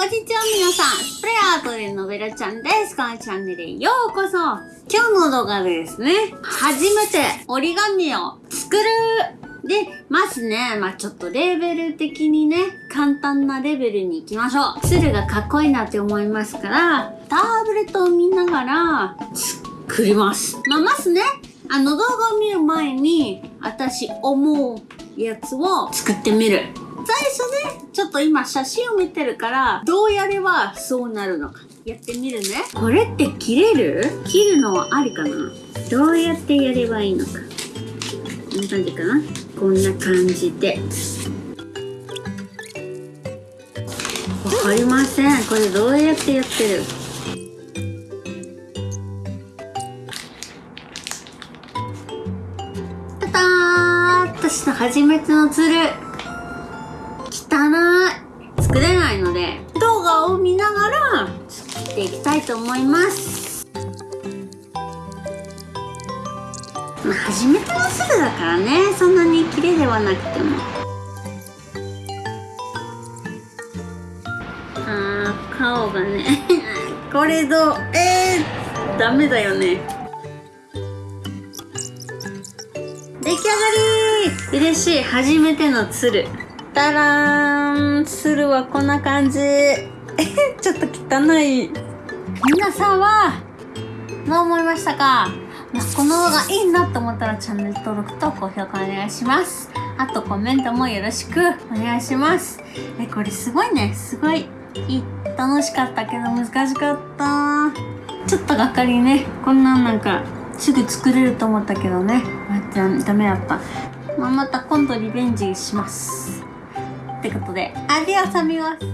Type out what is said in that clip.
こんにちは皆さん、スプレアートでのべらちゃんです。このチャンネルへようこそ今日の動画でですね、初めて折り紙を作るで、まずね、まあちょっとレベル的にね、簡単なレベルに行きましょう。鶴がかっこいいなって思いますから、タブレットを見ながら作ります。まあまずね、あの動画を見る前に、私思うやつを作ってみる。最初ね、ちょっと今写真を見てるから、どうやればそうなるのか。やってみるね。これって切れる？切るのはありかな？どうやってやればいいのか。こんな感じかな？こんな感じで。わかりません。これどうやってやってる？ただー私の初めてのツルので動画を見ながら作っていきたいと思います。まあ初めてのツルだからねそんなに綺麗ではなくても。あー顔がね これどうえー、ダメだよね。出来上がり。嬉しい。初めての鶴。たらーん鶴はこんな感じ。ちょっと汚い。皆さんはどう思いましたか？まあこの動画いいなと思ったらチャンネル登録と高評価お願いします。あとコメントもよろしくお願いします。えこれすごいね。すごい。いい。楽しかったけど難しかった。ちょっとがっかりね。こんなんなんかすぐ作れると思ったけどね。まあダメだった。まあ、また今度リベンジします。ってことで。アディオサミゴス